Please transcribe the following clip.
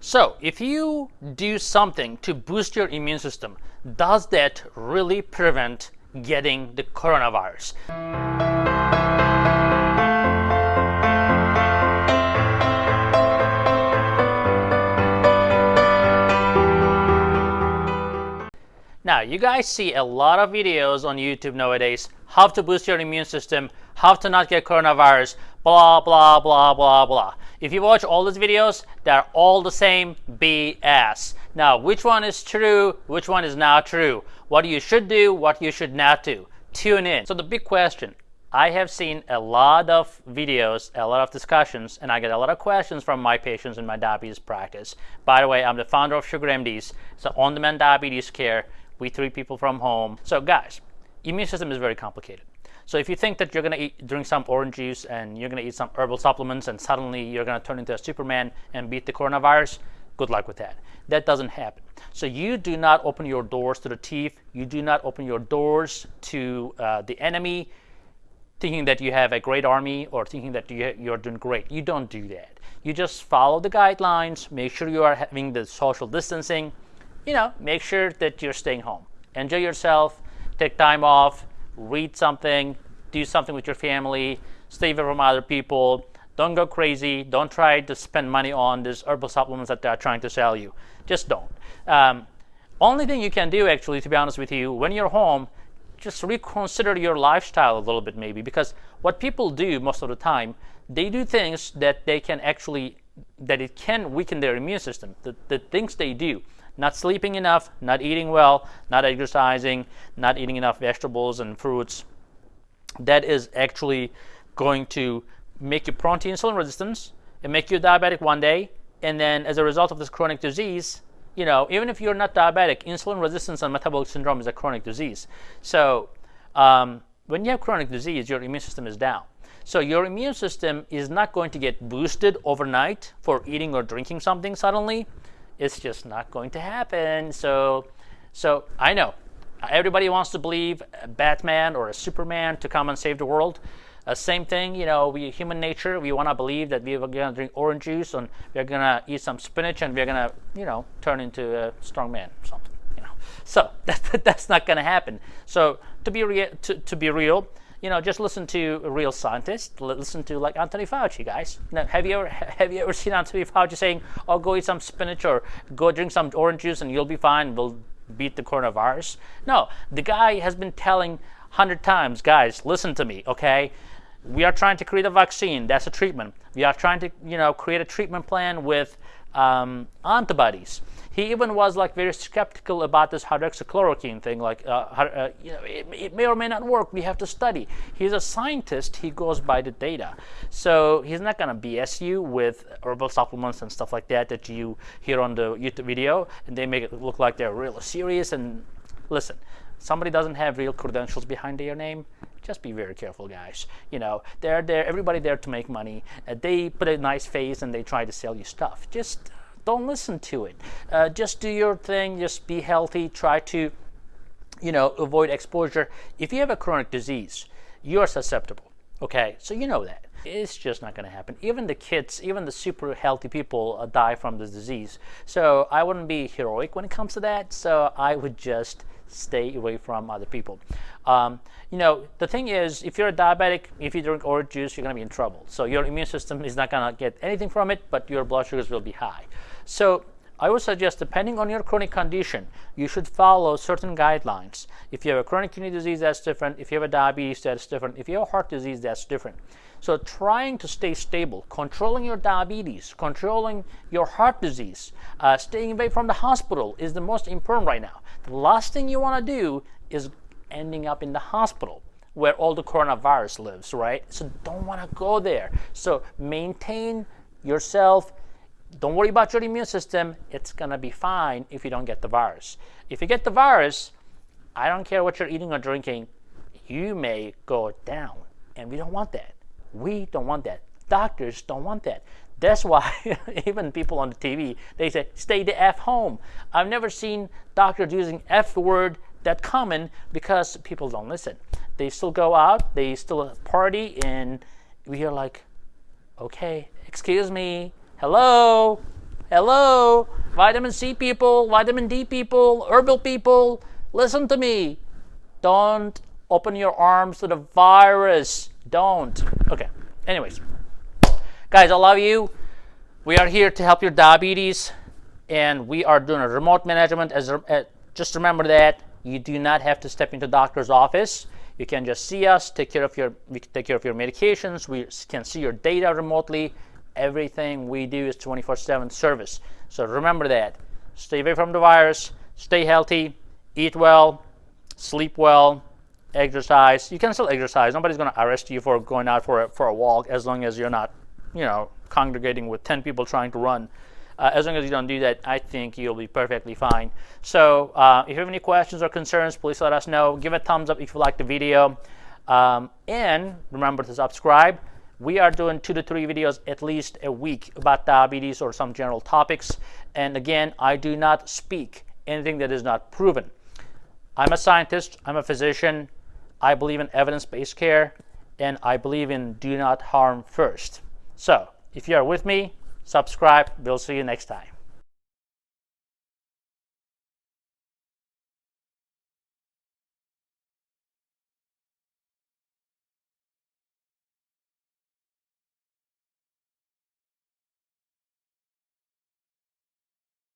So if you do something to boost your immune system, does that really prevent getting the coronavirus? Now, you guys see a lot of videos on YouTube nowadays, how to boost your immune system, how to not get coronavirus, blah, blah, blah, blah, blah. If you watch all these videos, they're all the same BS. Now, which one is true, which one is not true? What you should do, what you should not do. Tune in. So the big question, I have seen a lot of videos, a lot of discussions, and I get a lot of questions from my patients in my diabetes practice. By the way, I'm the founder of Sugar MDs, so on-demand diabetes care we treat people from home. So guys, immune system is very complicated. So if you think that you're going to eat, drink some orange juice and you're going to eat some herbal supplements and suddenly you're going to turn into a Superman and beat the coronavirus, good luck with that. That doesn't happen. So you do not open your doors to the thief. You do not open your doors to uh, the enemy thinking that you have a great army or thinking that you, you're doing great. You don't do that. You just follow the guidelines, make sure you are having the social distancing, you know, make sure that you're staying home. Enjoy yourself, take time off, read something, do something with your family, stay away from other people. Don't go crazy. Don't try to spend money on these herbal supplements that they're trying to sell you. Just don't. Um, only thing you can do, actually, to be honest with you, when you're home, just reconsider your lifestyle a little bit, maybe, because what people do most of the time, they do things that they can actually, that it can weaken their immune system. The, the things they do not sleeping enough, not eating well, not exercising, not eating enough vegetables and fruits, that is actually going to make you prone to insulin resistance and make you diabetic one day. And then as a result of this chronic disease, you know, even if you're not diabetic, insulin resistance and metabolic syndrome is a chronic disease. So um, when you have chronic disease, your immune system is down. So your immune system is not going to get boosted overnight for eating or drinking something suddenly. It's just not going to happen. So, so I know everybody wants to believe a Batman or a Superman to come and save the world. Uh, same thing, you know, we human nature, we want to believe that we're going to drink orange juice and we're going to eat some spinach and we're going to, you know, turn into a strong man or something, you know. So that, that's not going to happen. So to be, to, to be real, you know, just listen to a real scientist. Listen to like Anthony Fauci, guys. Now, have you ever have you ever seen Anthony Fauci saying, "Oh, go eat some spinach or go drink some orange juice and you'll be fine. We'll beat the coronavirus." No, the guy has been telling hundred times, guys, listen to me, okay? We are trying to create a vaccine. That's a treatment. We are trying to, you know, create a treatment plan with um, antibodies. He even was like very skeptical about this hydroxychloroquine thing, like, uh, uh, you know, it, it, may or may not work. We have to study. He's a scientist. He goes by the data. So he's not to BS you with herbal supplements and stuff like that that you hear on the YouTube video, and they make it look like they're real serious. And listen, somebody doesn't have real credentials behind their name, just be very careful, guys. You know, they're there, everybody there to make money. Uh, they put a nice face and they try to sell you stuff. Just don't listen to it. Uh, just do your thing. Just be healthy. Try to, you know, avoid exposure. If you have a chronic disease, you are susceptible. Okay, so you know that. It's just not going to happen. Even the kids, even the super healthy people uh, die from this disease. So I wouldn't be heroic when it comes to that. So I would just stay away from other people. Um, you know, the thing is, if you're a diabetic, if you drink orange juice, you're going to be in trouble. So your immune system is not going to get anything from it, but your blood sugars will be high. So I would suggest, depending on your chronic condition, you should follow certain guidelines. If you have a chronic kidney disease, that's different. If you have a diabetes, that's different. If you have a heart disease, that's different. So trying to stay stable, controlling your diabetes, controlling your heart disease, uh, staying away from the hospital is the most important right now. The last thing you want to do is ending up in the hospital where all the coronavirus lives, right? So don't want to go there. So maintain yourself, don't worry about your immune system. It's going to be fine if you don't get the virus. If you get the virus, I don't care what you're eating or drinking, you may go down. And we don't want that. We don't want that. Doctors don't want that. That's why even people on the TV, they say, stay the F home. I've never seen doctors using F word that common because people don't listen. They still go out, they still party, and we are like, okay, excuse me, hello, Hello, vitamin C people, vitamin D people, herbal people, listen to me. Don't open your arms to the virus. Don't. Okay. Anyways, guys, I love you. We are here to help your diabetes, and we are doing a remote management. As uh, just remember that you do not have to step into doctor's office. You can just see us, take care of your, we take care of your medications. We can see your data remotely. Everything we do is 24/7 service. So remember that. Stay away from the virus. Stay healthy. Eat well. Sleep well exercise. You can still exercise. Nobody's going to arrest you for going out for a, for a walk as long as you're not, you know, congregating with 10 people trying to run. Uh, as long as you don't do that, I think you'll be perfectly fine. So uh, if you have any questions or concerns, please let us know. Give a thumbs up if you like the video. Um, and remember to subscribe. We are doing two to three videos at least a week about diabetes or some general topics. And again, I do not speak anything that is not proven. I'm a scientist, I'm a physician, I believe in evidence-based care, and I believe in do not harm first. So if you are with me, subscribe. We'll see you next time.